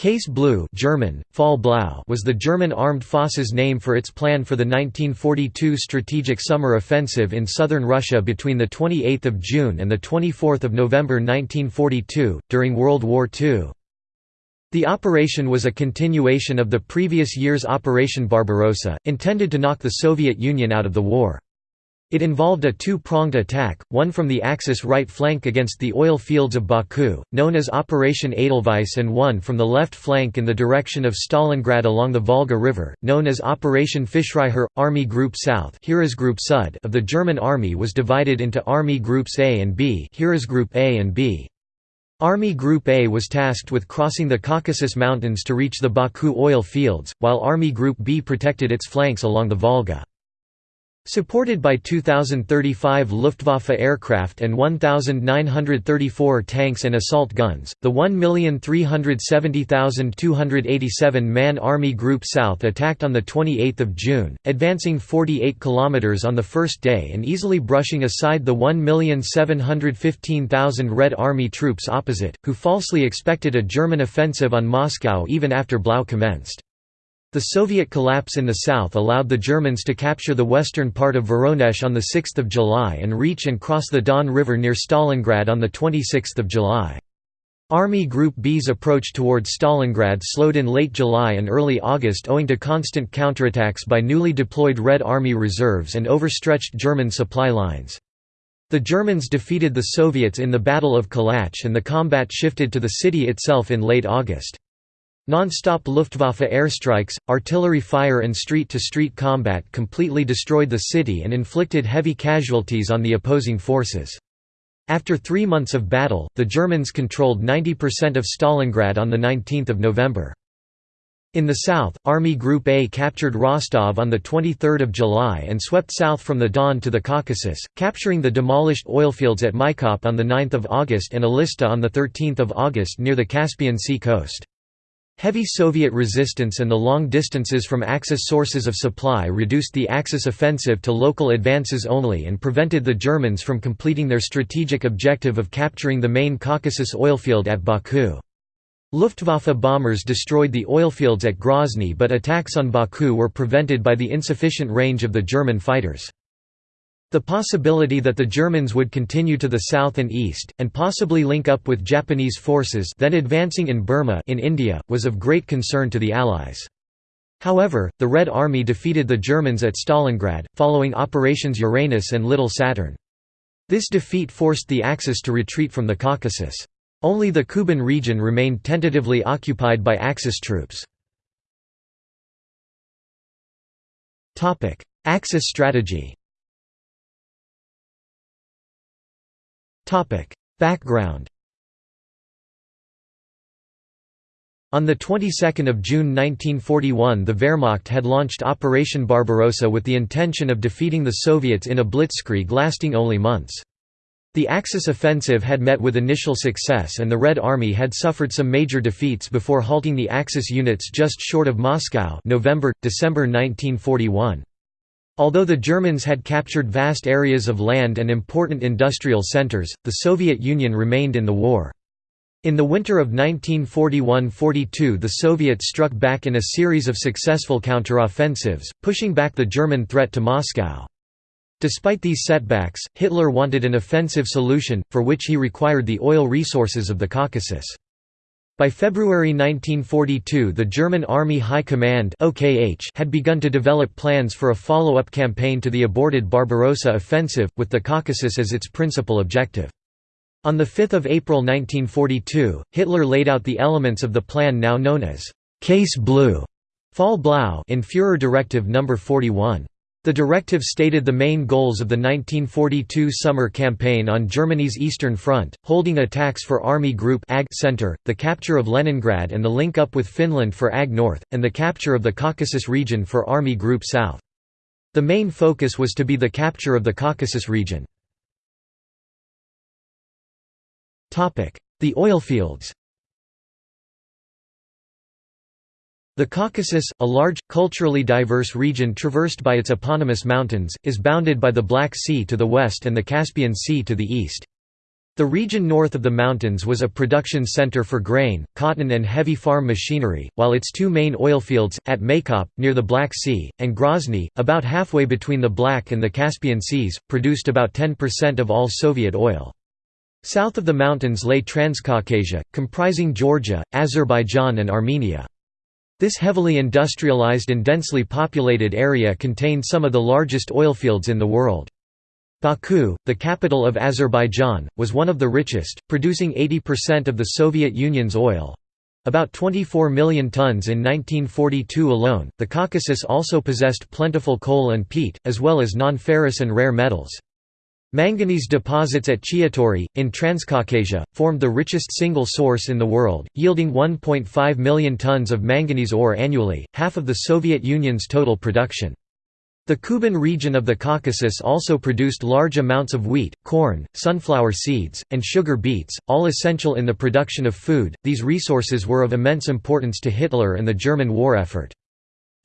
Case Blue German, Fall was the German armed forces name for its plan for the 1942 Strategic Summer Offensive in southern Russia between 28 June and 24 November 1942, during World War II. The operation was a continuation of the previous year's Operation Barbarossa, intended to knock the Soviet Union out of the war. It involved a two-pronged attack, one from the Axis right flank against the oil fields of Baku, known as Operation Edelweiss and one from the left flank in the direction of Stalingrad along the Volga River, known as Operation Fischreiher. Army Group South of the German Army was divided into Army Groups A and B Heeresgruppe A and B. Army Group A was tasked with crossing the Caucasus Mountains to reach the Baku oil fields, while Army Group B protected its flanks along the Volga. Supported by 2,035 Luftwaffe aircraft and 1,934 tanks and assault guns, the 1,370,287 man Army Group South attacked on 28 June, advancing 48 km on the first day and easily brushing aside the 1,715,000 Red Army troops opposite, who falsely expected a German offensive on Moscow even after Blau commenced. The Soviet collapse in the south allowed the Germans to capture the western part of Voronezh on 6 July and reach and cross the Don River near Stalingrad on 26 July. Army Group B's approach towards Stalingrad slowed in late July and early August owing to constant counterattacks by newly deployed Red Army reserves and overstretched German supply lines. The Germans defeated the Soviets in the Battle of Kalach and the combat shifted to the city itself in late August. Non-stop Luftwaffe airstrikes, artillery fire and street-to-street -street combat completely destroyed the city and inflicted heavy casualties on the opposing forces. After three months of battle, the Germans controlled 90% of Stalingrad on 19 November. In the south, Army Group A captured Rostov on 23 July and swept south from the Don to the Caucasus, capturing the demolished oilfields at Maykop on 9 August and Elista on 13 August near the Caspian Sea coast. Heavy Soviet resistance and the long distances from Axis sources of supply reduced the Axis offensive to local advances only and prevented the Germans from completing their strategic objective of capturing the main Caucasus oilfield at Baku. Luftwaffe bombers destroyed the oilfields at Grozny but attacks on Baku were prevented by the insufficient range of the German fighters. The possibility that the Germans would continue to the south and east, and possibly link up with Japanese forces then advancing in Burma in India, was of great concern to the Allies. However, the Red Army defeated the Germans at Stalingrad, following Operations Uranus and Little Saturn. This defeat forced the Axis to retreat from the Caucasus. Only the Kuban region remained tentatively occupied by Axis troops. Axis strategy Background On the 22nd of June 1941 the Wehrmacht had launched Operation Barbarossa with the intention of defeating the Soviets in a blitzkrieg lasting only months. The Axis offensive had met with initial success and the Red Army had suffered some major defeats before halting the Axis units just short of Moscow November, December 1941. Although the Germans had captured vast areas of land and important industrial centers, the Soviet Union remained in the war. In the winter of 1941–42 the Soviets struck back in a series of successful counteroffensives, pushing back the German threat to Moscow. Despite these setbacks, Hitler wanted an offensive solution, for which he required the oil resources of the Caucasus. By February 1942 the German Army High Command had begun to develop plans for a follow-up campaign to the aborted Barbarossa offensive, with the Caucasus as its principal objective. On 5 April 1942, Hitler laid out the elements of the plan now known as «Case Blue» Fall Blau in Führer Directive No. 41. The directive stated the main goals of the 1942 summer campaign on Germany's Eastern Front, holding attacks for Army Group AG Center, the capture of Leningrad and the link-up with Finland for AG North, and the capture of the Caucasus region for Army Group South. The main focus was to be the capture of the Caucasus region. The oilfields The Caucasus, a large, culturally diverse region traversed by its eponymous mountains, is bounded by the Black Sea to the west and the Caspian Sea to the east. The region north of the mountains was a production center for grain, cotton and heavy farm machinery, while its two main oilfields, at Maykop, near the Black Sea, and Grozny, about halfway between the Black and the Caspian Seas, produced about 10% of all Soviet oil. South of the mountains lay Transcaucasia, comprising Georgia, Azerbaijan and Armenia. This heavily industrialized and densely populated area contained some of the largest oilfields in the world. Baku, the capital of Azerbaijan, was one of the richest, producing 80% of the Soviet Union's oil. About 24 million tons in 1942 alone. The Caucasus also possessed plentiful coal and peat, as well as non-ferrous and rare metals. Manganese deposits at Chiatura, in Transcaucasia, formed the richest single source in the world, yielding 1.5 million tons of manganese ore annually, half of the Soviet Union's total production. The Kuban region of the Caucasus also produced large amounts of wheat, corn, sunflower seeds, and sugar beets, all essential in the production of food. These resources were of immense importance to Hitler and the German war effort.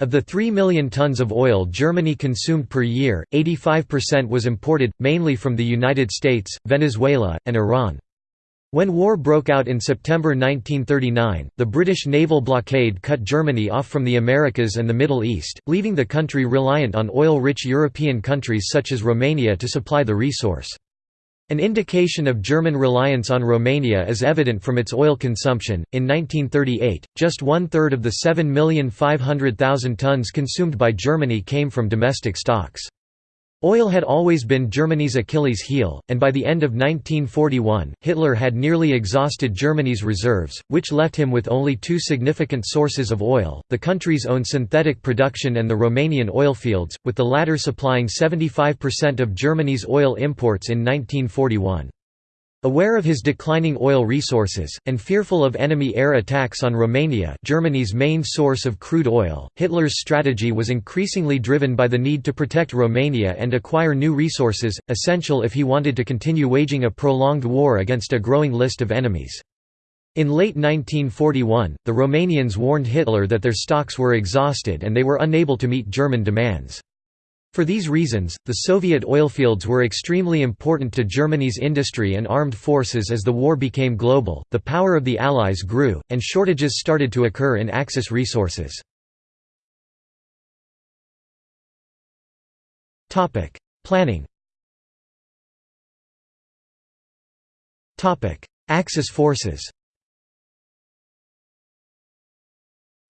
Of the 3 million tons of oil Germany consumed per year, 85% was imported, mainly from the United States, Venezuela, and Iran. When war broke out in September 1939, the British naval blockade cut Germany off from the Americas and the Middle East, leaving the country reliant on oil-rich European countries such as Romania to supply the resource. An indication of German reliance on Romania is evident from its oil consumption. In 1938, just one third of the 7,500,000 tons consumed by Germany came from domestic stocks. Oil had always been Germany's Achilles heel, and by the end of 1941, Hitler had nearly exhausted Germany's reserves, which left him with only two significant sources of oil, the country's own synthetic production and the Romanian oilfields, with the latter supplying 75% of Germany's oil imports in 1941. Aware of his declining oil resources, and fearful of enemy air attacks on Romania Germany's main source of crude oil, Hitler's strategy was increasingly driven by the need to protect Romania and acquire new resources, essential if he wanted to continue waging a prolonged war against a growing list of enemies. In late 1941, the Romanians warned Hitler that their stocks were exhausted and they were unable to meet German demands. For these reasons, the Soviet oilfields were extremely important to Germany's industry and armed forces as the war became global, the power of the Allies grew, and shortages started to occur in Axis resources. Planning Axis forces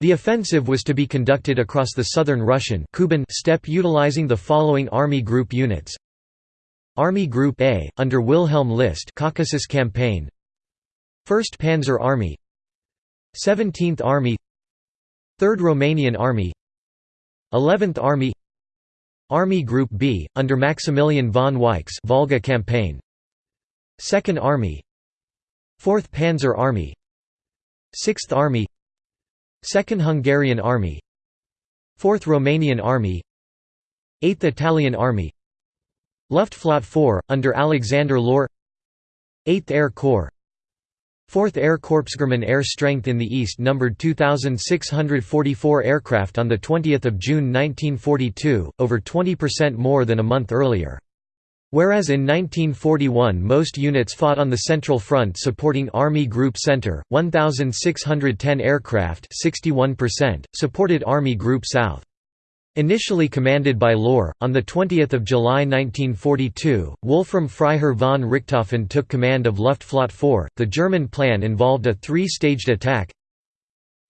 The offensive was to be conducted across the southern Russian Kuban steppe utilizing the following Army Group units. Army Group A, under Wilhelm List Caucasus Campaign. 1st Panzer Army. 17th Army. 3rd Romanian Army. 11th Army. Army Group B, under Maximilian von Weichs Volga Campaign. 2nd Army. 4th Panzer Army. 6th Army 2nd Hungarian Army. 4th Romanian Army. 8th Italian Army. Luftflotte 4, under Alexander Löhr 8th Air Corps. 4th Air Corps German air strength in the east numbered 2,644 aircraft on 20 June 1942, over 20% more than a month earlier. Whereas in 1941 most units fought on the Central Front supporting Army Group Center, 1,610 aircraft 61%, supported Army Group South. Initially commanded by Löhr, on 20 July 1942, Wolfram Freiherr von Richthofen took command of Luftflotte 4. The German plan involved a three-staged attack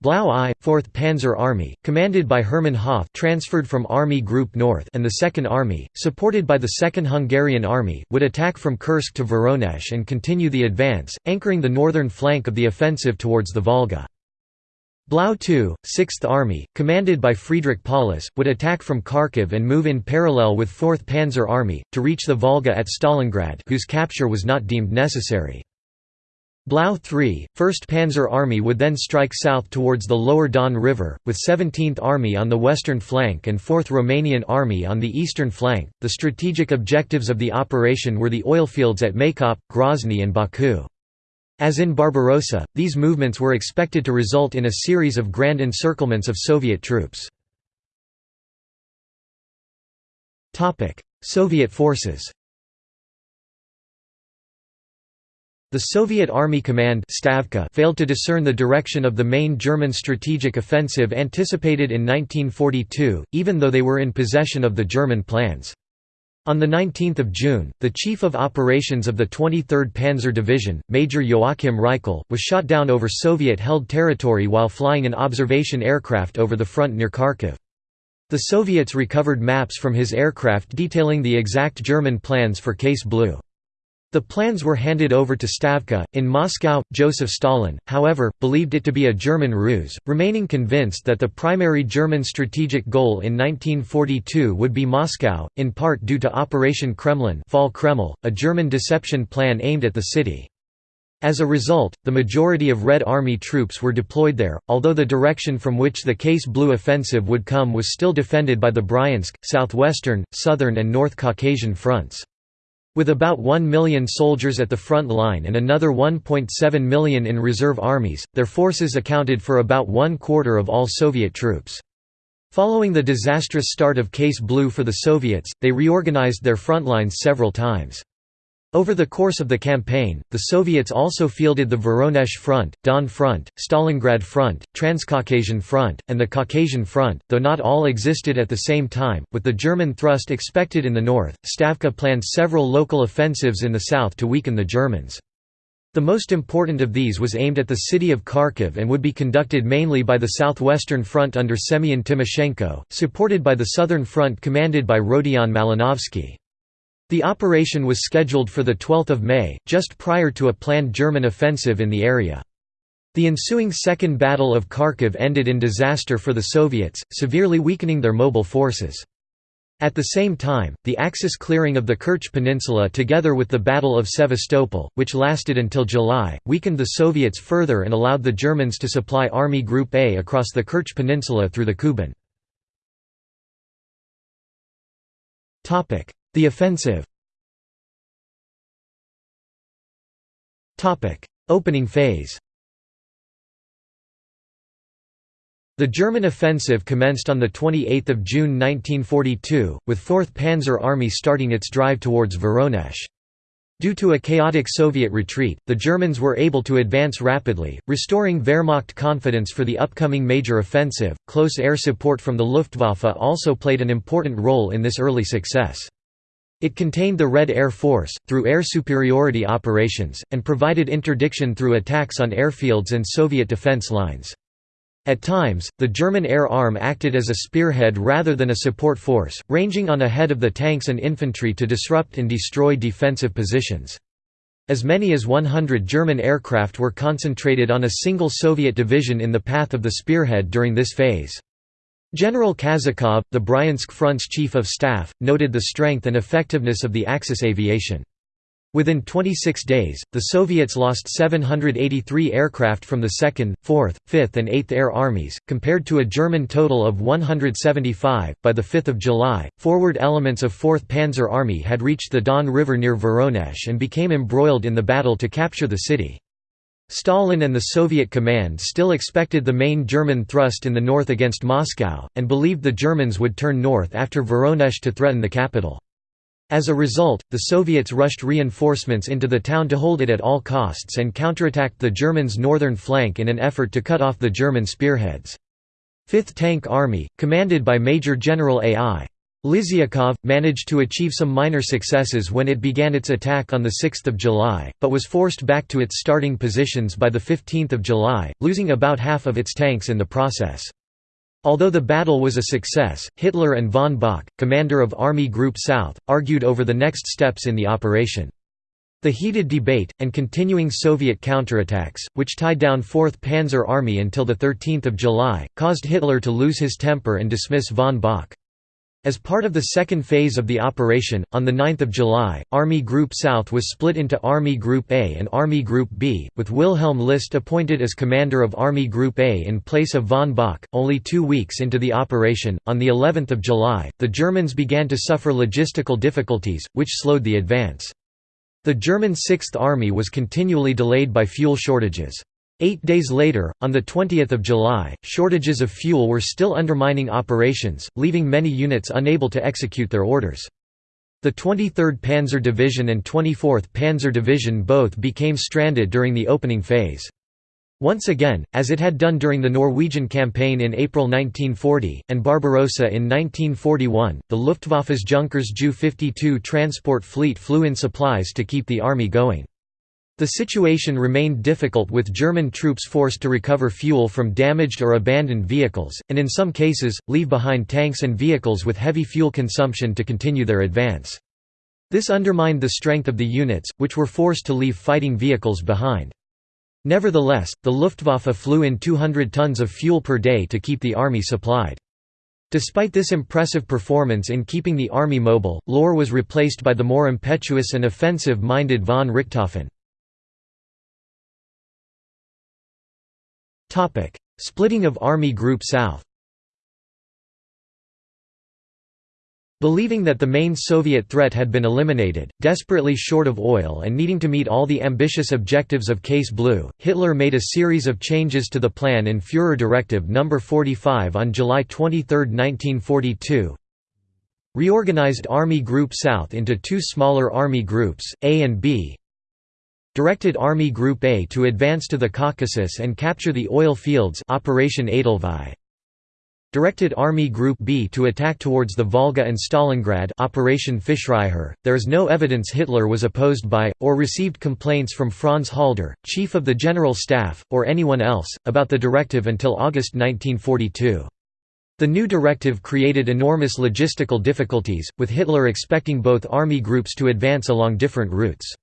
Blau I, 4th Panzer Army, commanded by Hermann Hoth transferred from Army Group North and the Second Army, supported by the Second Hungarian Army, would attack from Kursk to Voronezh and continue the advance, anchoring the northern flank of the offensive towards the Volga. Blau II, 6th Army, commanded by Friedrich Paulus, would attack from Kharkiv and move in parallel with 4th Panzer Army, to reach the Volga at Stalingrad whose capture was not deemed necessary. Blau III, 1st Panzer Army would then strike south towards the lower Don River, with 17th Army on the western flank and 4th Romanian Army on the eastern flank. The strategic objectives of the operation were the oilfields at Maykop, Grozny, and Baku. As in Barbarossa, these movements were expected to result in a series of grand encirclements of Soviet troops. Soviet forces The Soviet Army Command Stavka failed to discern the direction of the main German strategic offensive anticipated in 1942, even though they were in possession of the German plans. On 19 June, the Chief of Operations of the 23rd Panzer Division, Major Joachim Reichel, was shot down over Soviet-held territory while flying an observation aircraft over the front near Kharkiv. The Soviets recovered maps from his aircraft detailing the exact German plans for Case Blue. The plans were handed over to Stavka. In Moscow, Joseph Stalin, however, believed it to be a German ruse, remaining convinced that the primary German strategic goal in 1942 would be Moscow, in part due to Operation Kremlin Fall Kreml, a German deception plan aimed at the city. As a result, the majority of Red Army troops were deployed there, although the direction from which the Case Blue offensive would come was still defended by the Bryansk, southwestern, southern and North Caucasian fronts. With about 1 million soldiers at the front line and another 1.7 million in reserve armies, their forces accounted for about one quarter of all Soviet troops. Following the disastrous start of Case Blue for the Soviets, they reorganized their front lines several times. Over the course of the campaign, the Soviets also fielded the Voronezh Front, Don Front, Stalingrad Front, Transcaucasian Front, and the Caucasian Front, though not all existed at the same time. With the German thrust expected in the north, Stavka planned several local offensives in the south to weaken the Germans. The most important of these was aimed at the city of Kharkiv and would be conducted mainly by the Southwestern Front under Semyon Timoshenko, supported by the Southern Front commanded by Rodion Malinovsky. The operation was scheduled for 12 May, just prior to a planned German offensive in the area. The ensuing Second Battle of Kharkiv ended in disaster for the Soviets, severely weakening their mobile forces. At the same time, the Axis clearing of the Kerch Peninsula together with the Battle of Sevastopol, which lasted until July, weakened the Soviets further and allowed the Germans to supply Army Group A across the Kerch Peninsula through the Kuban. The offensive Opening phase The German offensive commenced on 28 June 1942, with 4th Panzer Army starting its drive towards Voronezh. Due to a chaotic Soviet retreat, the Germans were able to advance rapidly, restoring Wehrmacht confidence for the upcoming major offensive. Close air support from the Luftwaffe also played an important role in this early success. It contained the Red Air Force, through air superiority operations, and provided interdiction through attacks on airfields and Soviet defense lines. At times, the German air arm acted as a spearhead rather than a support force, ranging on ahead of the tanks and infantry to disrupt and destroy defensive positions. As many as 100 German aircraft were concentrated on a single Soviet division in the path of the spearhead during this phase. General Kazakov, the Bryansk Front's chief of staff, noted the strength and effectiveness of the Axis aviation. Within 26 days, the Soviets lost 783 aircraft from the 2nd, 4th, 5th, and 8th Air Armies, compared to a German total of 175. By the 5th of July, forward elements of 4th Panzer Army had reached the Don River near Voronezh and became embroiled in the battle to capture the city. Stalin and the Soviet command still expected the main German thrust in the north against Moscow, and believed the Germans would turn north after Voronezh to threaten the capital. As a result, the Soviets rushed reinforcements into the town to hold it at all costs and counterattacked the Germans' northern flank in an effort to cut off the German spearheads. 5th Tank Army, commanded by Major General A.I. Liziukov, managed to achieve some minor successes when it began its attack on 6 July, but was forced back to its starting positions by 15 July, losing about half of its tanks in the process. Although the battle was a success, Hitler and von Bock, commander of Army Group South, argued over the next steps in the operation. The heated debate, and continuing Soviet counterattacks, which tied down 4th Panzer Army until 13 July, caused Hitler to lose his temper and dismiss von Bock. As part of the second phase of the operation, on 9 July, Army Group South was split into Army Group A and Army Group B, with Wilhelm List appointed as commander of Army Group A in place of von Bock. Only two weeks into the operation, on the 11th of July, the Germans began to suffer logistical difficulties, which slowed the advance. The German Sixth Army was continually delayed by fuel shortages. Eight days later, on 20 July, shortages of fuel were still undermining operations, leaving many units unable to execute their orders. The 23rd Panzer Division and 24th Panzer Division both became stranded during the opening phase. Once again, as it had done during the Norwegian campaign in April 1940, and Barbarossa in 1941, the Luftwaffe's Junkers Ju-52 transport fleet flew in supplies to keep the army going. The situation remained difficult with German troops forced to recover fuel from damaged or abandoned vehicles, and in some cases, leave behind tanks and vehicles with heavy fuel consumption to continue their advance. This undermined the strength of the units, which were forced to leave fighting vehicles behind. Nevertheless, the Luftwaffe flew in 200 tons of fuel per day to keep the army supplied. Despite this impressive performance in keeping the army mobile, Lohr was replaced by the more impetuous and offensive-minded von Richthofen. Splitting of Army Group South. Believing that the main Soviet threat had been eliminated, desperately short of oil and needing to meet all the ambitious objectives of Case Blue, Hitler made a series of changes to the plan in Führer Directive No. 45 on July 23, 1942, reorganized Army Group South into two smaller army groups, A and B, directed Army Group A to advance to the Caucasus and capture the oil fields Operation Edelweiss directed Army Group B to attack towards the Volga and Stalingrad Operation. There is no evidence Hitler was opposed by, or received complaints from Franz Halder, chief of the General Staff, or anyone else, about the directive until August 1942. The new directive created enormous logistical difficulties, with Hitler expecting both army groups to advance along different routes.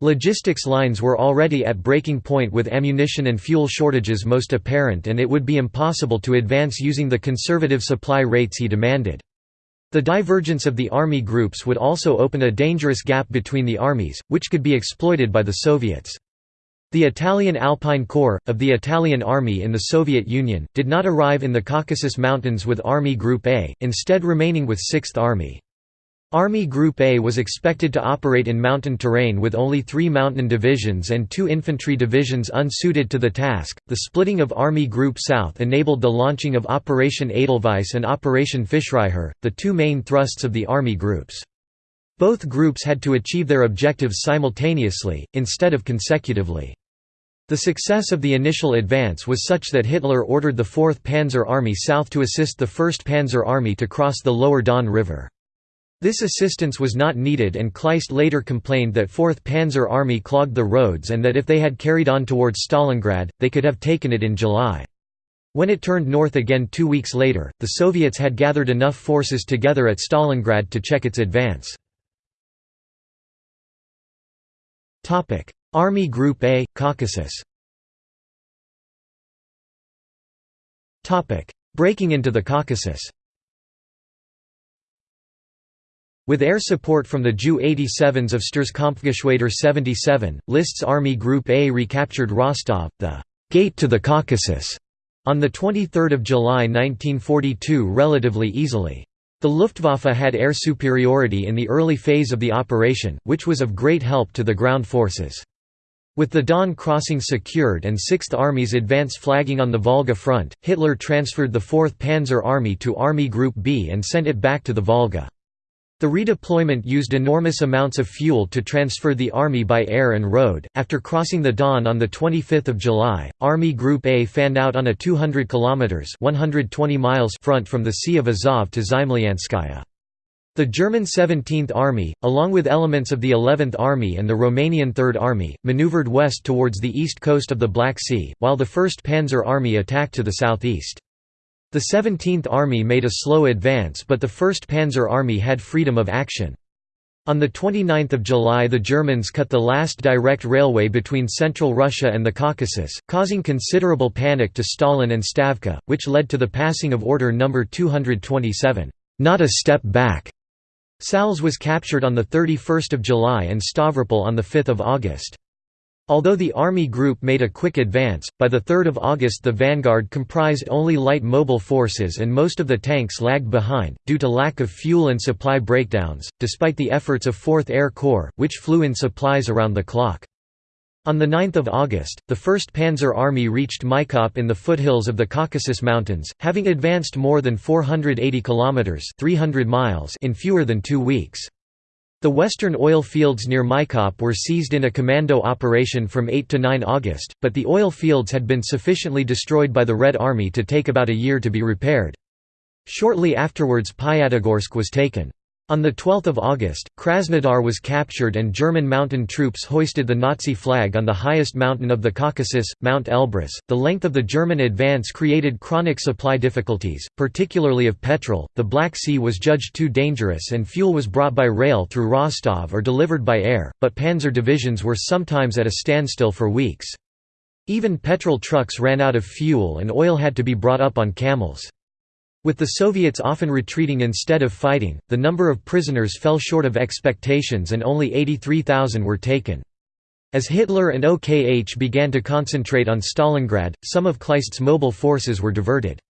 Logistics lines were already at breaking point with ammunition and fuel shortages most apparent and it would be impossible to advance using the conservative supply rates he demanded. The divergence of the army groups would also open a dangerous gap between the armies, which could be exploited by the Soviets. The Italian Alpine Corps, of the Italian Army in the Soviet Union, did not arrive in the Caucasus Mountains with Army Group A, instead remaining with 6th Army. Army Group A was expected to operate in mountain terrain with only three mountain divisions and two infantry divisions unsuited to the task. The splitting of Army Group South enabled the launching of Operation Edelweiss and Operation Fischreiher, the two main thrusts of the Army groups. Both groups had to achieve their objectives simultaneously, instead of consecutively. The success of the initial advance was such that Hitler ordered the 4th Panzer Army south to assist the 1st Panzer Army to cross the lower Don River. This assistance was not needed and Kleist later complained that 4th Panzer Army clogged the roads and that if they had carried on towards Stalingrad, they could have taken it in July. When it turned north again two weeks later, the Soviets had gathered enough forces together at Stalingrad to check its advance. Army Group A, Caucasus Breaking into the Caucasus With air support from the Ju-87s of Sturzkampfgeschwader 77, List's Army Group A recaptured Rostov, the «gate to the Caucasus», on 23 July 1942 relatively easily. The Luftwaffe had air superiority in the early phase of the operation, which was of great help to the ground forces. With the Don crossing secured and Sixth Army's advance flagging on the Volga front, Hitler transferred the 4th Panzer Army to Army Group B and sent it back to the Volga. The redeployment used enormous amounts of fuel to transfer the army by air and road. After crossing the Don on the 25th of July, Army Group A fanned out on a 200 kilometers (120 miles) front from the Sea of Azov to Zemlyanskaya. The German 17th Army, along with elements of the 11th Army and the Romanian 3rd Army, maneuvered west towards the east coast of the Black Sea, while the 1st Panzer Army attacked to the southeast. The 17th Army made a slow advance but the 1st Panzer Army had freedom of action. On 29 July the Germans cut the last direct railway between central Russia and the Caucasus, causing considerable panic to Stalin and Stavka, which led to the passing of Order No. 227, "'Not a Step Back'". Sals was captured on 31 July and Stavropol on 5 August. Although the Army group made a quick advance, by 3 August the vanguard comprised only light mobile forces and most of the tanks lagged behind, due to lack of fuel and supply breakdowns, despite the efforts of 4th Air Corps, which flew in supplies around the clock. On 9 August, the 1st Panzer Army reached Maykop in the foothills of the Caucasus Mountains, having advanced more than 480 kilometers (300 miles) in fewer than 2 weeks. The western oil fields near Maykop were seized in a commando operation from 8 to 9 August, but the oil fields had been sufficiently destroyed by the Red Army to take about a year to be repaired. Shortly afterwards Pyatigorsk was taken. On 12 August, Krasnodar was captured and German mountain troops hoisted the Nazi flag on the highest mountain of the Caucasus, Mount Elbrus. The length of the German advance created chronic supply difficulties, particularly of petrol. The Black Sea was judged too dangerous and fuel was brought by rail through Rostov or delivered by air, but panzer divisions were sometimes at a standstill for weeks. Even petrol trucks ran out of fuel and oil had to be brought up on camels. With the Soviets often retreating instead of fighting, the number of prisoners fell short of expectations and only 83,000 were taken. As Hitler and OKH began to concentrate on Stalingrad, some of Kleist's mobile forces were diverted.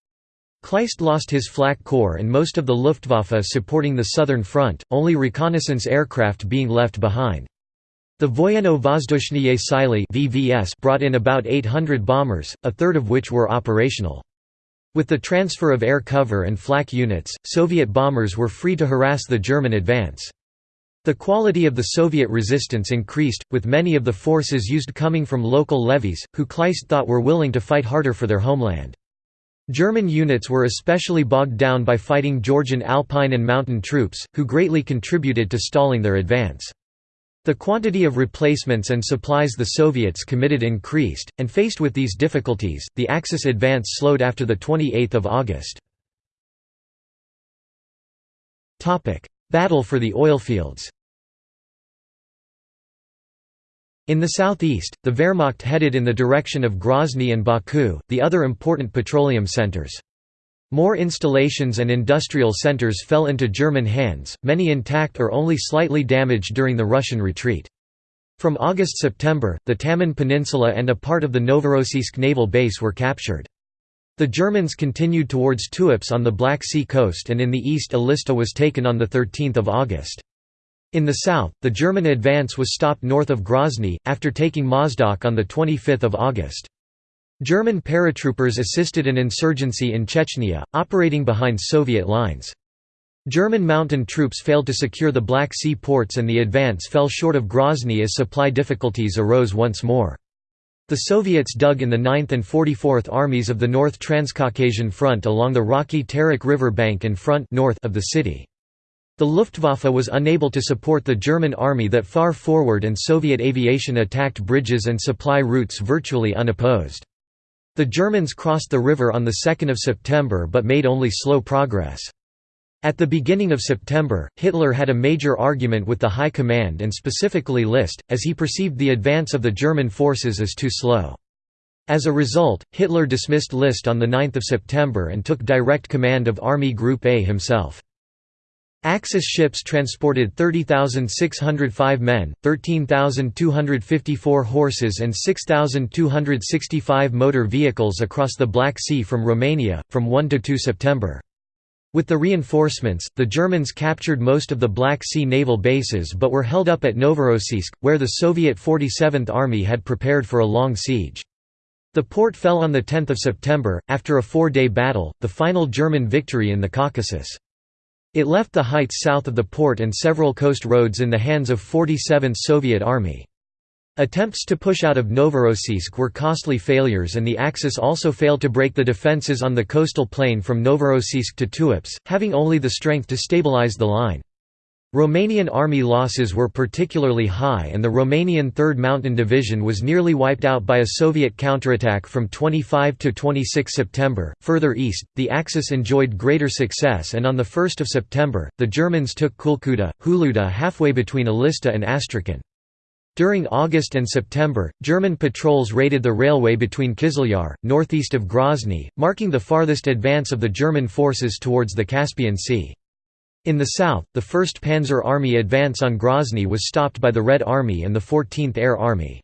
Kleist lost his flak corps and most of the Luftwaffe supporting the southern front, only reconnaissance aircraft being left behind. The Voyeno-Vozdushniye Sily brought in about 800 bombers, a third of which were operational. With the transfer of air cover and flak units, Soviet bombers were free to harass the German advance. The quality of the Soviet resistance increased, with many of the forces used coming from local levies, who Kleist thought were willing to fight harder for their homeland. German units were especially bogged down by fighting Georgian alpine and mountain troops, who greatly contributed to stalling their advance. The quantity of replacements and supplies the Soviets committed increased, and faced with these difficulties, the Axis advance slowed after 28 August. Battle for the oilfields In the southeast, the Wehrmacht headed in the direction of Grozny and Baku, the other important petroleum centers. More installations and industrial centers fell into German hands, many intact or only slightly damaged during the Russian retreat. From August–September, the Taman Peninsula and a part of the Novorossiysk naval base were captured. The Germans continued towards Tuapse on the Black Sea coast and in the east Elista was taken on 13 August. In the south, the German advance was stopped north of Grozny, after taking Mozdok on 25 August. German paratroopers assisted an insurgency in Chechnya, operating behind Soviet lines. German mountain troops failed to secure the Black Sea ports and the advance fell short of Grozny as supply difficulties arose once more. The Soviets dug in the 9th and 44th Armies of the North Transcaucasian Front along the rocky Terek River bank and front north of the city. The Luftwaffe was unable to support the German army that far forward and Soviet aviation attacked bridges and supply routes virtually unopposed. The Germans crossed the river on 2 September but made only slow progress. At the beginning of September, Hitler had a major argument with the High Command and specifically List, as he perceived the advance of the German forces as too slow. As a result, Hitler dismissed List on 9 September and took direct command of Army Group A himself. Axis ships transported 30,605 men, 13,254 horses and 6,265 motor vehicles across the Black Sea from Romania, from 1 to 2 September. With the reinforcements, the Germans captured most of the Black Sea naval bases but were held up at Novorossiysk, where the Soviet 47th Army had prepared for a long siege. The port fell on 10 September, after a four-day battle, the final German victory in the Caucasus. It left the heights south of the port and several coast roads in the hands of 47th Soviet Army. Attempts to push out of Novorossiysk were costly failures and the Axis also failed to break the defences on the coastal plain from Novorossiysk to Tuapse, having only the strength to stabilize the line. Romanian army losses were particularly high and the Romanian 3rd Mountain Division was nearly wiped out by a Soviet counterattack from 25 to 26 September. Further east, the Axis enjoyed greater success and on 1 September, the Germans took Khulkhuta, Huluda halfway between Elista and Astrakhan. During August and September, German patrols raided the railway between Kizilyar, northeast of Grozny, marking the farthest advance of the German forces towards the Caspian Sea. In the south, the 1st Panzer Army advance on Grozny was stopped by the Red Army and the 14th Air Army.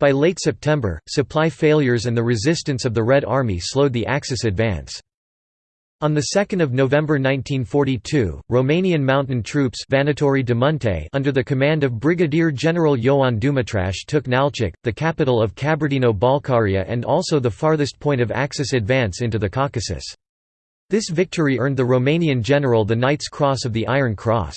By late September, supply failures and the resistance of the Red Army slowed the Axis advance. On 2 November 1942, Romanian mountain troops de under the command of Brigadier General Ioan Dumitraș took Nalchik, the capital of Kabardino-Balkaria and also the farthest point of Axis advance into the Caucasus. This victory earned the Romanian general the Knight's Cross of the Iron Cross.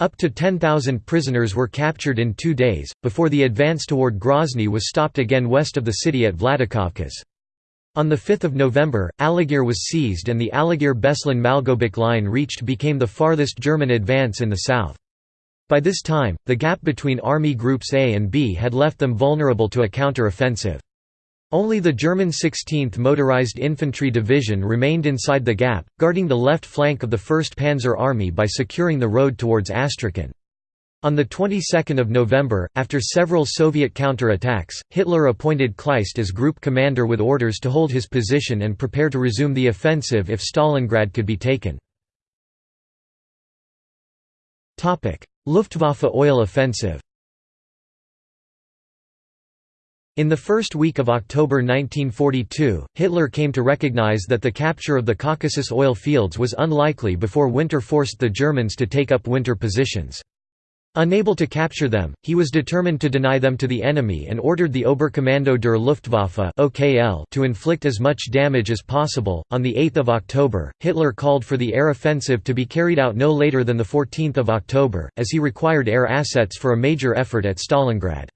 Up to 10,000 prisoners were captured in two days, before the advance toward Grozny was stopped again west of the city at Vladikavkaz. On 5 November, Alagir was seized and the Alagir-Beslan-Malgobek line reached became the farthest German advance in the south. By this time, the gap between Army Groups A and B had left them vulnerable to a counter-offensive. Only the German 16th Motorized Infantry Division remained inside the gap, guarding the left flank of the 1st Panzer Army by securing the road towards Astrakhan. On the 22nd of November, after several Soviet counter-attacks, Hitler appointed Kleist as group commander with orders to hold his position and prepare to resume the offensive if Stalingrad could be taken. Luftwaffe oil offensive in the first week of October 1942, Hitler came to recognize that the capture of the Caucasus oil fields was unlikely before winter forced the Germans to take up winter positions. Unable to capture them, he was determined to deny them to the enemy and ordered the Oberkommando der Luftwaffe (OKL) to inflict as much damage as possible. On the 8th of October, Hitler called for the air offensive to be carried out no later than the 14th of October, as he required air assets for a major effort at Stalingrad.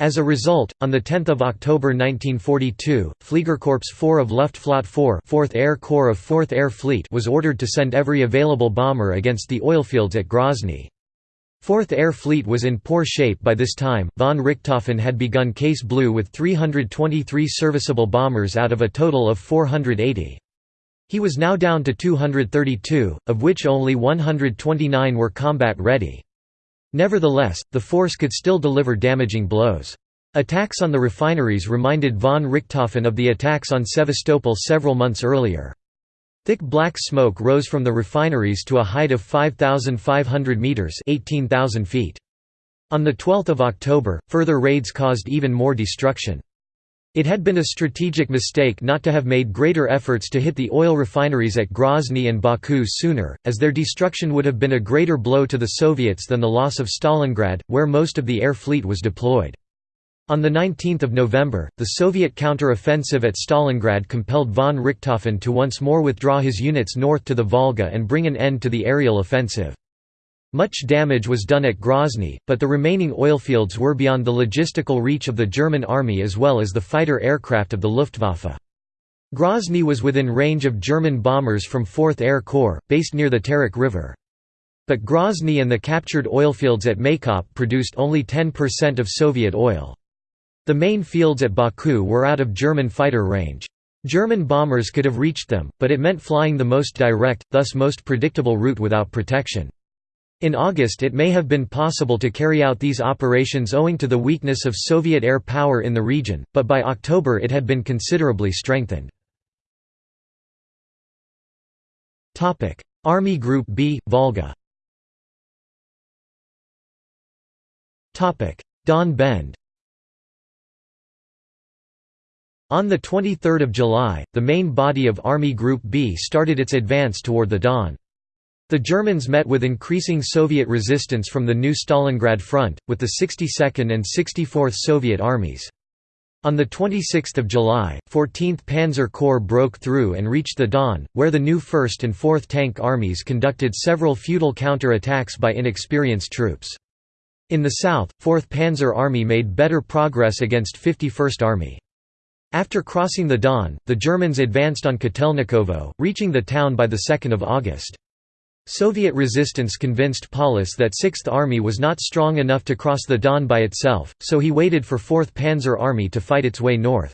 As a result, on 10 October 1942, Fliegerkorps 4 of Luftflotte 4 4th Air Corps of 4th Air Fleet was ordered to send every available bomber against the oilfields at Grozny. 4th Air Fleet was in poor shape by this time. Von Richthofen had begun Case Blue with 323 serviceable bombers out of a total of 480. He was now down to 232, of which only 129 were combat ready. Nevertheless, the force could still deliver damaging blows. Attacks on the refineries reminded von Richthofen of the attacks on Sevastopol several months earlier. Thick black smoke rose from the refineries to a height of 5,500 metres 18,000 feet. On 12 October, further raids caused even more destruction. It had been a strategic mistake not to have made greater efforts to hit the oil refineries at Grozny and Baku sooner, as their destruction would have been a greater blow to the Soviets than the loss of Stalingrad, where most of the air fleet was deployed. On 19 November, the Soviet counter-offensive at Stalingrad compelled von Richthofen to once more withdraw his units north to the Volga and bring an end to the aerial offensive. Much damage was done at Grozny, but the remaining oilfields were beyond the logistical reach of the German army as well as the fighter aircraft of the Luftwaffe. Grozny was within range of German bombers from 4th Air Corps, based near the Terek River. But Grozny and the captured oilfields at Maykop produced only 10% of Soviet oil. The main fields at Baku were out of German fighter range. German bombers could have reached them, but it meant flying the most direct, thus most predictable route without protection. In August it may have been possible to carry out these operations owing to the weakness of Soviet air power in the region, but by October it had been considerably strengthened. Army Group B, Volga Don Bend On 23 July, the main body of Army Group B started its advance toward the Don. The Germans met with increasing Soviet resistance from the new Stalingrad front, with the 62nd and 64th Soviet armies. On 26 July, 14th Panzer Corps broke through and reached the Don, where the new 1st and 4th Tank Armies conducted several futile counter-attacks by inexperienced troops. In the south, 4th Panzer Army made better progress against 51st Army. After crossing the Don, the Germans advanced on Kotelnikovo, reaching the town by 2 August. Soviet resistance convinced Paulus that Sixth Army was not strong enough to cross the Don by itself, so he waited for 4th Panzer Army to fight its way north.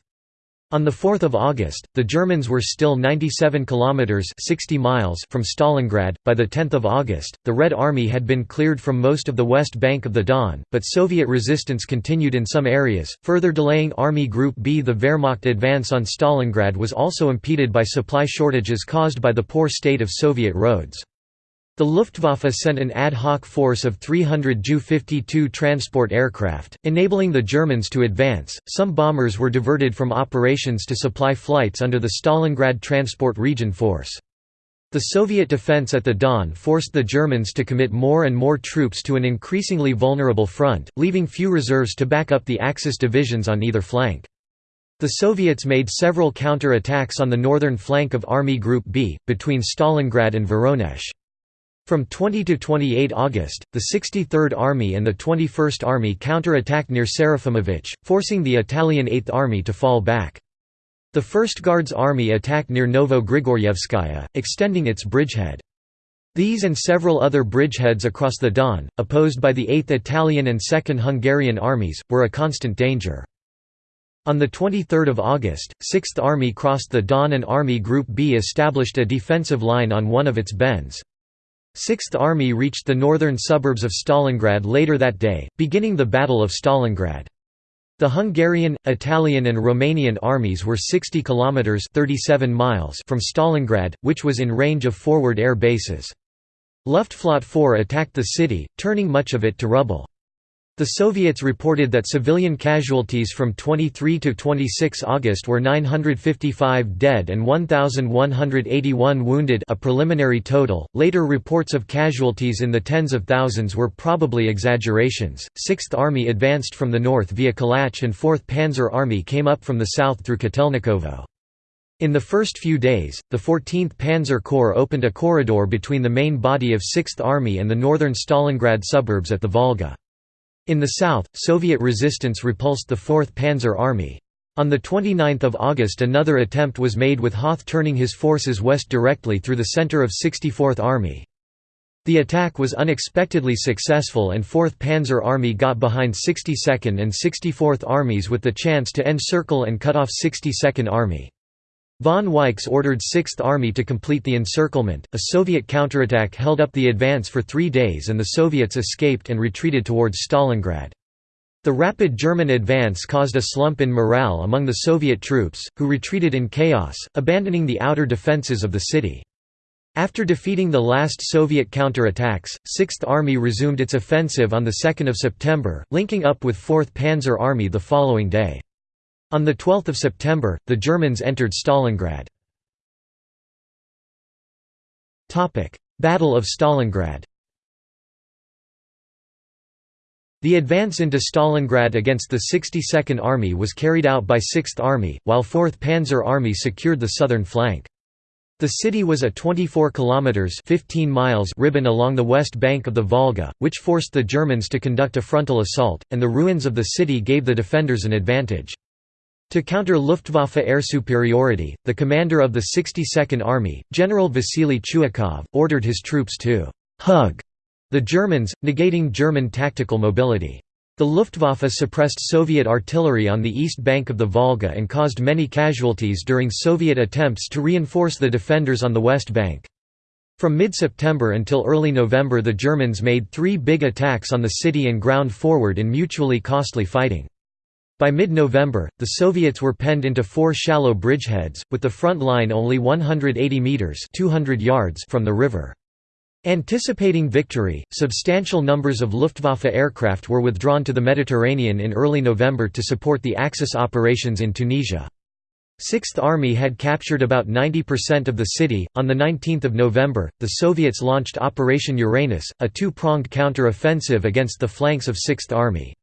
On 4 August, the Germans were still 97 kilometers (60 miles) from Stalingrad. By the 10th of August, the Red Army had been cleared from most of the west bank of the Don, but Soviet resistance continued in some areas, further delaying Army Group B. The Wehrmacht advance on Stalingrad was also impeded by supply shortages caused by the poor state of Soviet roads. The Luftwaffe sent an ad hoc force of 300 Ju-52 transport aircraft, enabling the Germans to advance. Some bombers were diverted from operations to supply flights under the Stalingrad Transport Region Force. The Soviet defense at the Don forced the Germans to commit more and more troops to an increasingly vulnerable front, leaving few reserves to back up the Axis divisions on either flank. The Soviets made several counter-attacks on the northern flank of Army Group B, between Stalingrad and Voronezh. From 20 to 28 August, the 63rd Army and the 21st Army counter-attacked near Serafimovich, forcing the Italian 8th Army to fall back. The 1st Guards Army attacked near Novo Grigorievskaya, extending its bridgehead. These and several other bridgeheads across the Don, opposed by the 8th Italian and 2nd Hungarian armies, were a constant danger. On 23 August, 6th Army crossed the Don and Army Group B established a defensive line on one of its bends. 6th Army reached the northern suburbs of Stalingrad later that day, beginning the Battle of Stalingrad. The Hungarian, Italian and Romanian armies were 60 kilometers 37 miles from Stalingrad, which was in range of forward air bases. Luftflotte 4 attacked the city, turning much of it to rubble. The Soviets reported that civilian casualties from 23 to 26 August were 955 dead and 1,181 wounded a preliminary total. Later reports of casualties in the tens of thousands were probably exaggerations. 6th Army advanced from the north via Kalach and 4th Panzer Army came up from the south through Kotelnikovo. In the first few days, the 14th Panzer Corps opened a corridor between the main body of 6th Army and the northern Stalingrad suburbs at the Volga. In the south, Soviet resistance repulsed the 4th Panzer Army. On 29 August another attempt was made with Hoth turning his forces west directly through the center of 64th Army. The attack was unexpectedly successful and 4th Panzer Army got behind 62nd and 64th Armies with the chance to encircle and cut off 62nd Army. Von Weichs ordered 6th Army to complete the encirclement. A Soviet counterattack held up the advance for three days and the Soviets escaped and retreated towards Stalingrad. The rapid German advance caused a slump in morale among the Soviet troops, who retreated in chaos, abandoning the outer defences of the city. After defeating the last Soviet counterattacks, 6th Army resumed its offensive on 2 September, linking up with 4th Panzer Army the following day. On 12 September, the Germans entered Stalingrad. Battle of Stalingrad The advance into Stalingrad against the 62nd Army was carried out by 6th Army, while 4th Panzer Army secured the southern flank. The city was a 24 kilometers 15 miles ribbon along the west bank of the Volga, which forced the Germans to conduct a frontal assault, and the ruins of the city gave the defenders an advantage. To counter Luftwaffe air superiority, the commander of the 62nd Army, General Vasily Chuikov, ordered his troops to «hug» the Germans, negating German tactical mobility. The Luftwaffe suppressed Soviet artillery on the east bank of the Volga and caused many casualties during Soviet attempts to reinforce the defenders on the west bank. From mid-September until early November the Germans made three big attacks on the city and ground forward in mutually costly fighting. By mid-November, the Soviets were penned into four shallow bridgeheads, with the front line only 180 metres 200 yards from the river. Anticipating victory, substantial numbers of Luftwaffe aircraft were withdrawn to the Mediterranean in early November to support the Axis operations in Tunisia. Sixth Army had captured about 90% of the city. On the 19th of November, the Soviets launched Operation Uranus, a two-pronged counter-offensive against the flanks of Sixth Army.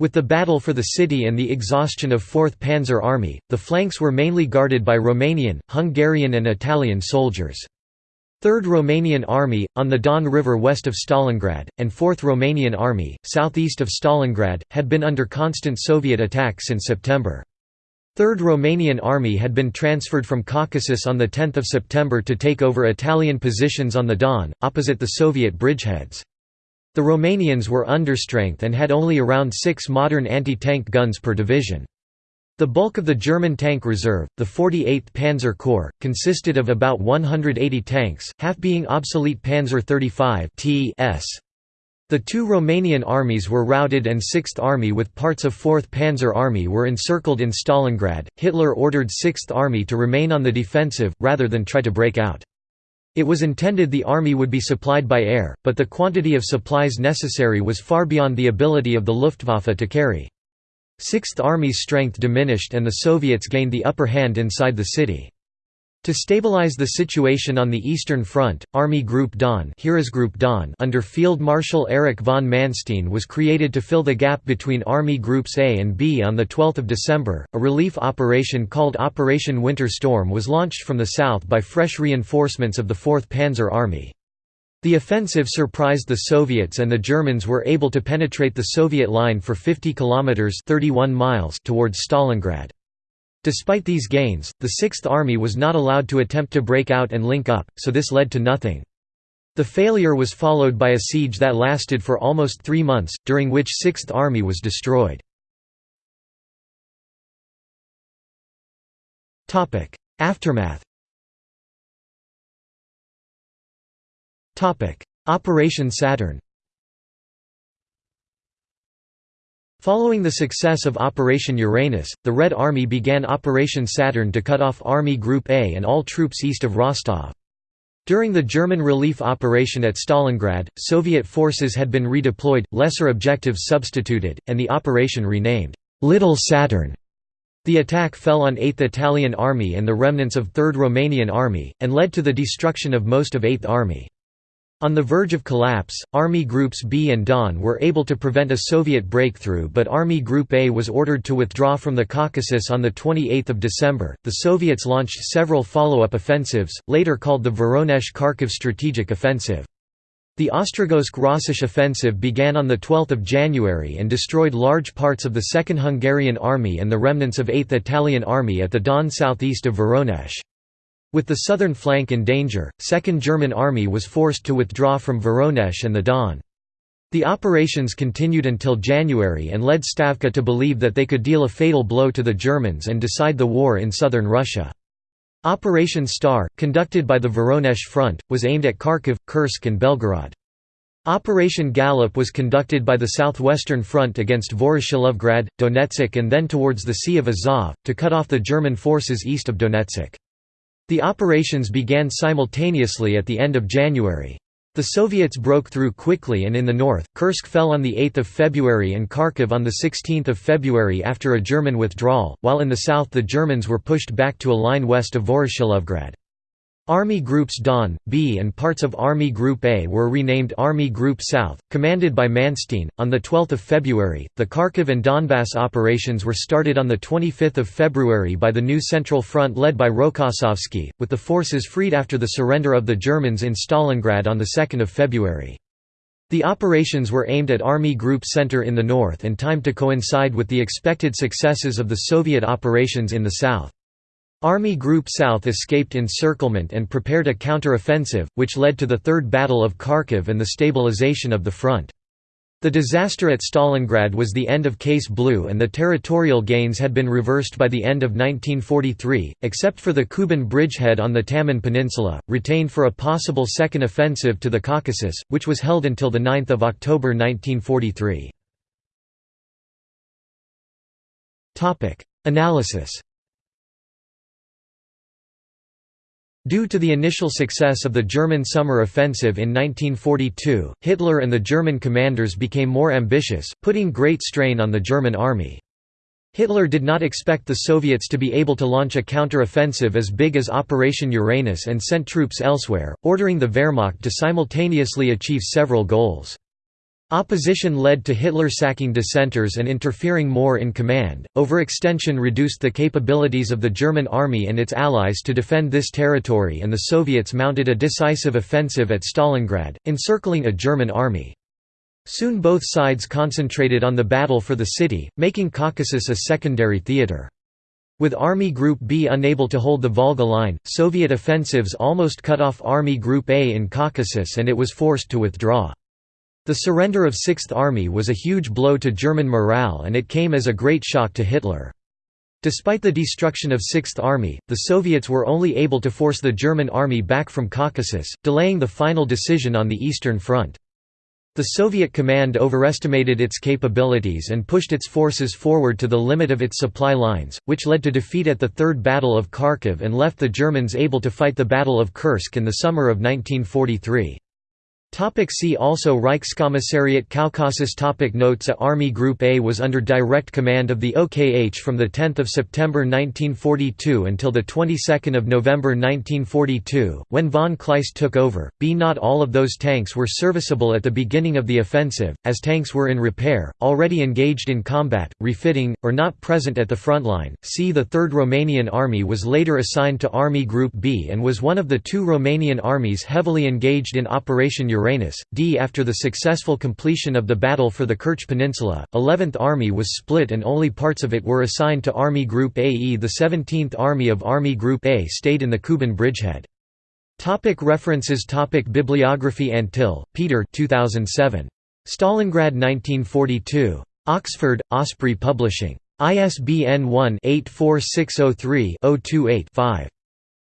With the battle for the city and the exhaustion of 4th Panzer Army, the flanks were mainly guarded by Romanian, Hungarian and Italian soldiers. 3rd Romanian Army, on the Don River west of Stalingrad, and 4th Romanian Army, southeast of Stalingrad, had been under constant Soviet attack since September. 3rd Romanian Army had been transferred from Caucasus on 10 September to take over Italian positions on the Don, opposite the Soviet bridgeheads. The Romanians were understrength and had only around six modern anti-tank guns per division. The bulk of the German tank reserve, the 48th Panzer Corps, consisted of about 180 tanks, half being obsolete Panzer 35 TS. The two Romanian armies were routed and 6th Army with parts of 4th Panzer Army were encircled in Stalingrad. Hitler ordered 6th Army to remain on the defensive, rather than try to break out. It was intended the army would be supplied by air, but the quantity of supplies necessary was far beyond the ability of the Luftwaffe to carry. Sixth Army's strength diminished and the Soviets gained the upper hand inside the city. To stabilize the situation on the Eastern Front, Army Group Don, Heeresgruppe Don under Field Marshal Erich von Manstein was created to fill the gap between Army Groups A and B on 12 December. A relief operation called Operation Winter Storm was launched from the south by fresh reinforcements of the 4th Panzer Army. The offensive surprised the Soviets and the Germans were able to penetrate the Soviet line for 50 kilometers 31 miles towards Stalingrad. Despite these gains, the Sixth Army was not allowed to attempt to break out and link up, so this led to nothing. The failure was followed by a siege that lasted for almost three months, during which Sixth Army was destroyed. Aftermath Operation Saturn Following the success of Operation Uranus, the Red Army began Operation Saturn to cut off Army Group A and all troops east of Rostov. During the German relief operation at Stalingrad, Soviet forces had been redeployed, lesser objectives substituted, and the operation renamed, "'Little Saturn'". The attack fell on 8th Italian Army and the remnants of 3rd Romanian Army, and led to the destruction of most of 8th Army. On the verge of collapse, Army Groups B and Don were able to prevent a Soviet breakthrough but Army Group A was ordered to withdraw from the Caucasus on 28 December. The Soviets launched several follow-up offensives, later called the Voronezh-Kharkiv Strategic Offensive. The Ostrogozhsk-Rossosh offensive began on 12 January and destroyed large parts of the 2nd Hungarian Army and the remnants of 8th Italian Army at the Don southeast of Voronezh. With the southern flank in danger, 2nd German Army was forced to withdraw from Voronezh and the Don. The operations continued until January and led Stavka to believe that they could deal a fatal blow to the Germans and decide the war in southern Russia. Operation Star, conducted by the Voronezh Front, was aimed at Kharkiv, Kursk and Belgorod. Operation Gallop was conducted by the Southwestern Front against Voroshilovgrad, Donetsk and then towards the Sea of Azov, to cut off the German forces east of Donetsk. The operations began simultaneously at the end of January. The Soviets broke through quickly and in the north, Kursk fell on 8 February and Kharkiv on 16 February after a German withdrawal, while in the south the Germans were pushed back to a line west of Voroshilovgrad. Army Groups Don, B and parts of Army Group A were renamed Army Group South, commanded by Manstein. On 12 February, the Kharkiv and Donbass operations were started on 25 February by the new Central Front led by Rokossovsky, with the forces freed after the surrender of the Germans in Stalingrad on 2 February. The operations were aimed at Army Group Center in the north and timed to coincide with the expected successes of the Soviet operations in the south. Army Group South escaped encirclement and prepared a counter-offensive, which led to the Third Battle of Kharkiv and the stabilization of the front. The disaster at Stalingrad was the end of Case Blue and the territorial gains had been reversed by the end of 1943, except for the Kuban bridgehead on the Taman Peninsula, retained for a possible second offensive to the Caucasus, which was held until 9 October 1943. Analysis Due to the initial success of the German summer offensive in 1942, Hitler and the German commanders became more ambitious, putting great strain on the German army. Hitler did not expect the Soviets to be able to launch a counter-offensive as big as Operation Uranus and sent troops elsewhere, ordering the Wehrmacht to simultaneously achieve several goals. Opposition led to Hitler sacking dissenters and interfering more in command. Overextension reduced the capabilities of the German army and its allies to defend this territory, and the Soviets mounted a decisive offensive at Stalingrad, encircling a German army. Soon both sides concentrated on the battle for the city, making Caucasus a secondary theater. With Army Group B unable to hold the Volga line, Soviet offensives almost cut off Army Group A in Caucasus and it was forced to withdraw. The surrender of Sixth Army was a huge blow to German morale and it came as a great shock to Hitler. Despite the destruction of Sixth Army, the Soviets were only able to force the German army back from Caucasus, delaying the final decision on the Eastern Front. The Soviet command overestimated its capabilities and pushed its forces forward to the limit of its supply lines, which led to defeat at the Third Battle of Kharkiv and left the Germans able to fight the Battle of Kursk in the summer of 1943. Topic see also Reichskommissariat Caucasus topic Notes A Army Group A was under direct command of the OKH from 10 September 1942 until of November 1942, when von Kleist took over. B Not all of those tanks were serviceable at the beginning of the offensive, as tanks were in repair, already engaged in combat, refitting, or not present at the front line. C The 3rd Romanian Army was later assigned to Army Group B and was one of the two Romanian armies heavily engaged in Operation Uranus. D. After the successful completion of the battle for the Kerch Peninsula, 11th Army was split and only parts of it were assigned to Army Group AE. The 17th Army of Army Group A stayed in the Kuban bridgehead. Topic references Topic Bibliography Antill, Peter 2007. Stalingrad 1942. Oxford, Osprey Publishing. ISBN 1-84603-028-5.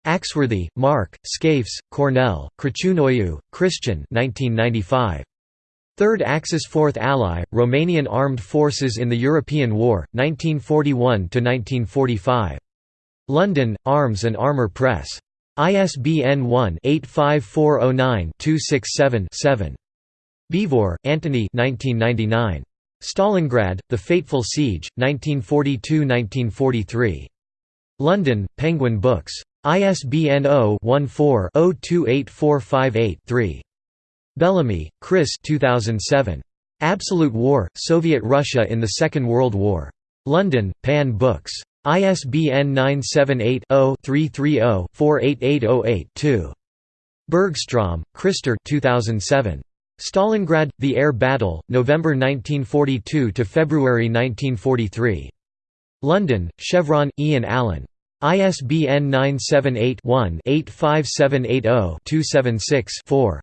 Axworthy, Mark, Scafeș, Cornel, Crăciunoiu, Cristian 1995. Third Axis Fourth Ally, Romanian Armed Forces in the European War, 1941–1945. London, Arms and Armour Press. ISBN 1-85409-267-7. Beevor, Antony 1999. Stalingrad, The Fateful Siege, 1942–1943. London, Penguin Books. ISBN 0-14-028458-3. Bellamy, Chris 2007. Absolute War, Soviet Russia in the Second World War. London, Pan Books. ISBN 978-0-330-48808-2. Bergstrom, Christer 2007. Stalingrad – The Air Battle, November 1942 to February 1943. London, Chevron, Ian Allan. ISBN 978-1-85780-276-4.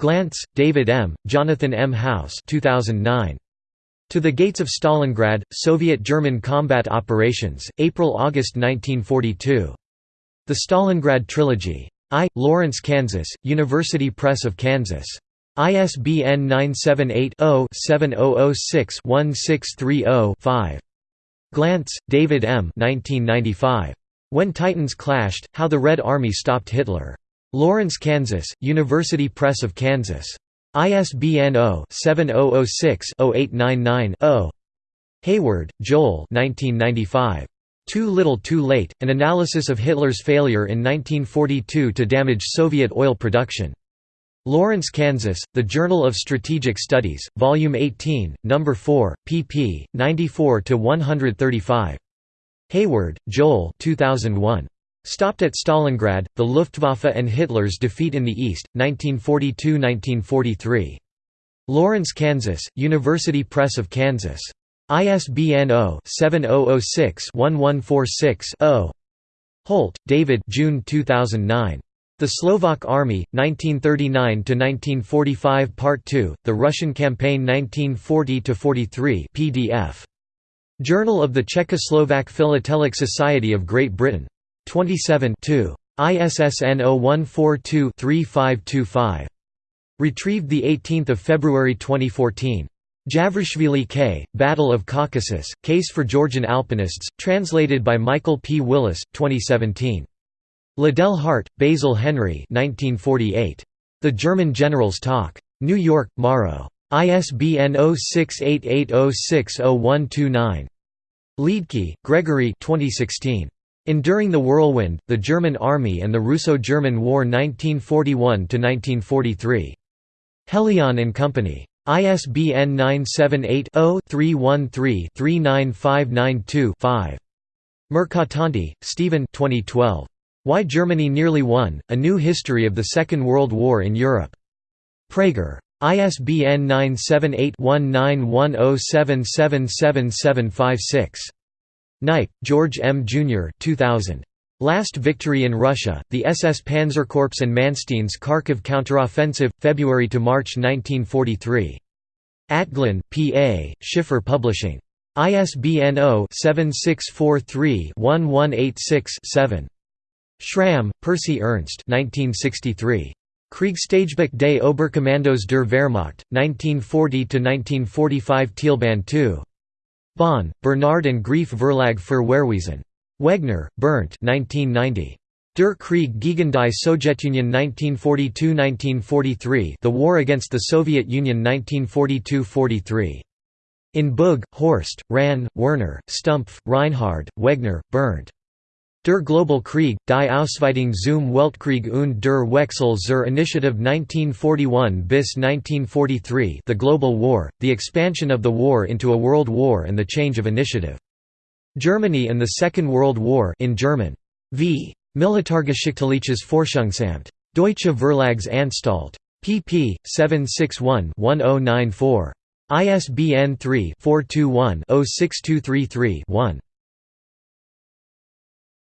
Glantz, David M., Jonathan M. House 2009. To the Gates of Stalingrad, Soviet-German Combat Operations, April–August 1942. The Stalingrad Trilogy. I. Lawrence, Kansas, University Press of Kansas. ISBN 978 0 7006 1630 5. Glantz, David M. 1995. When Titans Clashed, How the Red Army Stopped Hitler. Lawrence, Kansas, University Press of Kansas. ISBN 0-7006-0899-0. Hayward, Joel 1995. Too Little Too Late, An Analysis of Hitler's Failure in 1942 to Damage Soviet Oil Production. Lawrence, Kansas, The Journal of Strategic Studies, Volume 18, No. 4, pp. 94–135. Hayward, Joel 2001. Stopped at Stalingrad, The Luftwaffe and Hitler's Defeat in the East, 1942–1943. Lawrence, Kansas, University Press of Kansas. ISBN 0-7006-1146-0. Holt, David June 2009. The Slovak Army, 1939–1945 Part 2, The Russian Campaign 1940–43 PDF. Journal of the Czechoslovak Philatelic Society of Great Britain. 27 2. ISSN 0142-3525. Retrieved 18 February 2014. Javrishvili K., Battle of Caucasus, Case for Georgian Alpinists, translated by Michael P. Willis, 2017. Liddell Hart, Basil Henry 1948. The German General's Talk. New York, Morrow. ISBN 0688060129. Liedtke, Gregory 2016. Enduring the Whirlwind, The German Army and the Russo-German War 1941–1943. Helion and Company. ISBN 978 0 313 39592 5. Mercatante, Stephen 2012. Why Germany Nearly Won, A New History of the Second World War in Europe. Praeger. ISBN 978-1910777756. Nipe, George M. Jr. 2000. Last Victory in Russia, the SS Panzerkorps and Manstein's Kharkiv Counteroffensive, February–March 1943. Atglen, P.A., Schiffer Publishing. ISBN 0-7643-1186-7. Schramm, Percy Ernst 1963. Kriegstagebuch des Oberkommandos der Wehrmacht, 1940–1945 Teilband 2. Bonn, Bernard and Graefe Verlag für Wehrwesen. Wegner, Bernd 1990. Der Krieg gegen die Sowjetunion 1942–1943 The War Against the Soviet Union 1942–43. In Boog, Horst, Rahn, Werner, Stumpf, Reinhard, Wegner, Bernd. Der Global Krieg, die Ausweitung zum Weltkrieg und der Wechsel zur Initiative 1941 bis 1943 The Global War, The Expansion of the War into a World War and the Change of Initiative. Germany and the Second World War in German. V. Militargeschichtliches Forschungsamt. Deutsche Verlagsanstalt. pp. 761-1094. ISBN 3-421-06233-1.